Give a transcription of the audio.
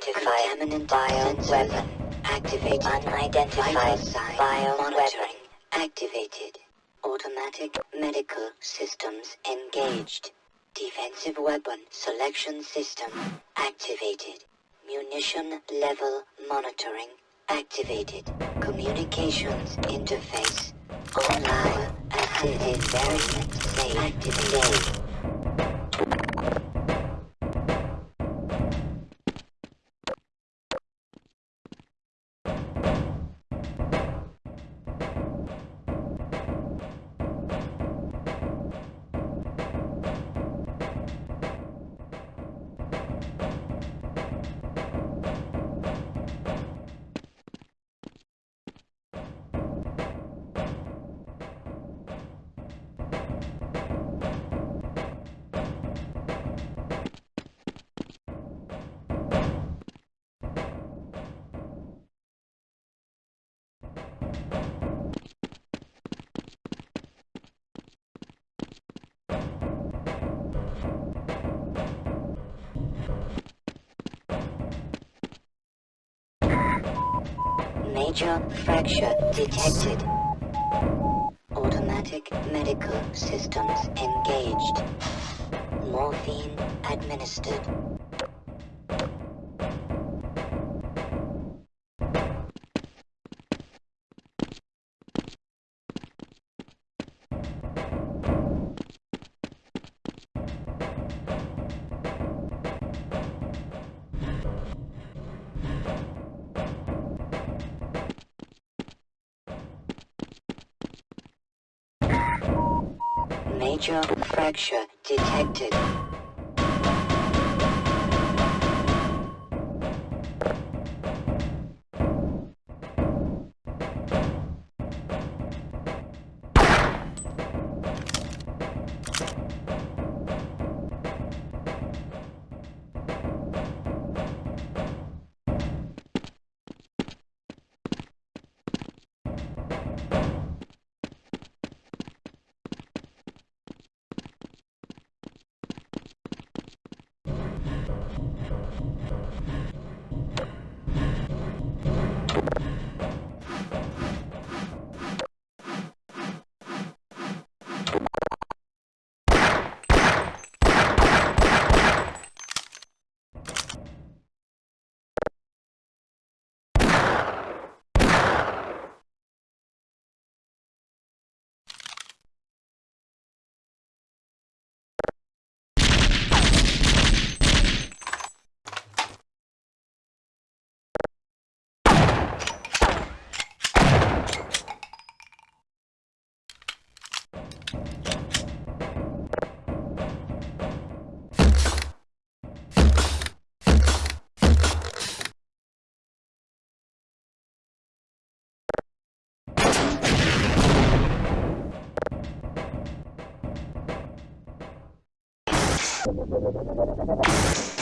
Unidentified contaminant bio weapon. Activate unidentified bio monitoring. Activated. Automatic medical systems engaged. Defensive weapon selection system activated. Munition level monitoring activated. Communications interface online. Assisted variant say activated. Major fracture detected. Automatic medical systems engaged. Morphine administered. Major fracture detected. Okay, I'm.